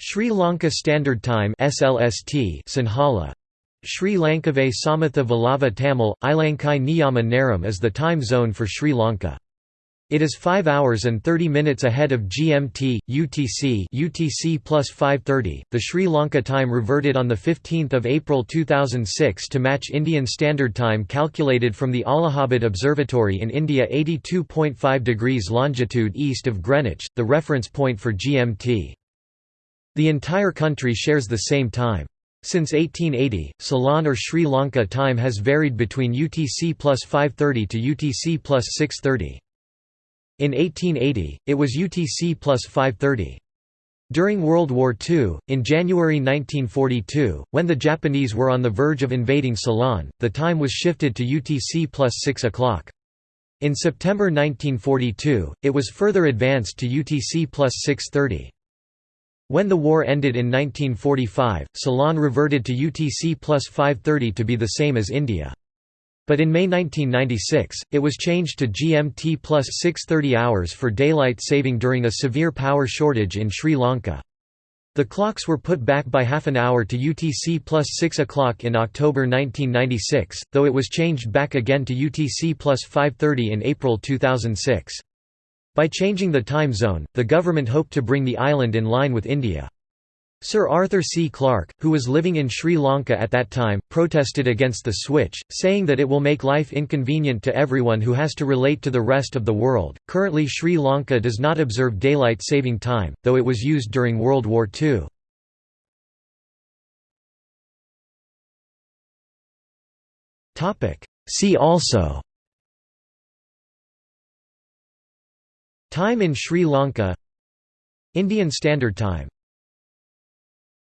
Sri Lanka Standard Time SLST Sinhala Sri Lankave Samatha Vallava Tamil, Ilankai Niyama Neram is the time zone for Sri Lanka. It is 5 hours and 30 minutes ahead of GMT, UTC UTC plus 530. The Sri Lanka time reverted on 15 April 2006 to match Indian Standard Time calculated from the Allahabad Observatory in India 82.5 degrees longitude east of Greenwich, the reference point for GMT. The entire country shares the same time. Since 1880, Ceylon or Sri Lanka time has varied between UTC plus 530 to UTC plus 630. In 1880, it was UTC plus 530. During World War II, in January 1942, when the Japanese were on the verge of invading Ceylon, the time was shifted to UTC plus 6 o'clock. In September 1942, it was further advanced to UTC plus 630. When the war ended in 1945, Ceylon reverted to UTC plus 530 to be the same as India. But in May 1996, it was changed to GMT plus 630 hours for daylight saving during a severe power shortage in Sri Lanka. The clocks were put back by half an hour to UTC plus 6 o'clock in October 1996, though it was changed back again to UTC plus 530 in April 2006. By changing the time zone, the government hoped to bring the island in line with India. Sir Arthur C. Clarke, who was living in Sri Lanka at that time, protested against the switch, saying that it will make life inconvenient to everyone who has to relate to the rest of the world. Currently, Sri Lanka does not observe daylight saving time, though it was used during World War II. See also Time in Sri Lanka. Indian Standard Time